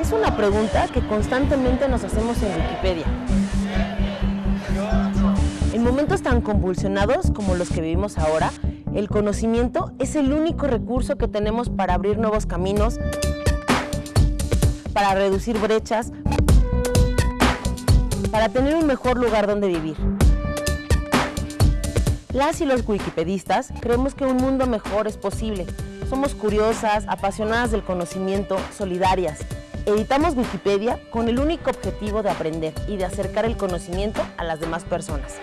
Es una pregunta que constantemente nos hacemos en Wikipedia. En momentos tan convulsionados como los que vivimos ahora, el conocimiento es el único recurso que tenemos para abrir nuevos caminos, para reducir brechas, para tener un mejor lugar donde vivir. Las y los wikipedistas creemos que un mundo mejor es posible. Somos curiosas, apasionadas del conocimiento, solidarias. Editamos Wikipedia con el único objetivo de aprender y de acercar el conocimiento a las demás personas.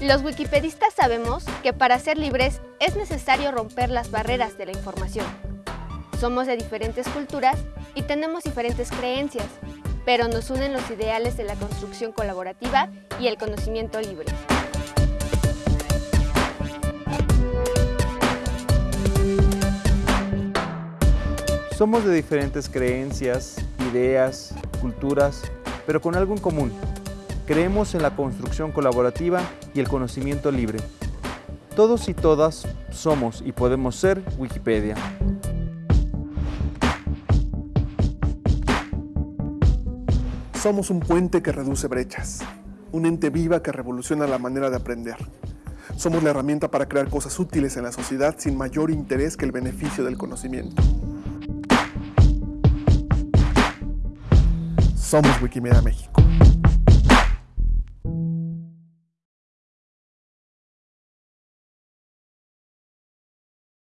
Los wikipedistas sabemos que para ser libres es necesario romper las barreras de la información. Somos de diferentes culturas y tenemos diferentes creencias, pero nos unen los ideales de la construcción colaborativa y el conocimiento libre. Somos de diferentes creencias, ideas, culturas, pero con algo en común. Creemos en la construcción colaborativa y el conocimiento libre. Todos y todas somos y podemos ser Wikipedia. Somos un puente que reduce brechas, un ente viva que revoluciona la manera de aprender. Somos la herramienta para crear cosas útiles en la sociedad sin mayor interés que el beneficio del conocimiento. Somos Wikimedia México.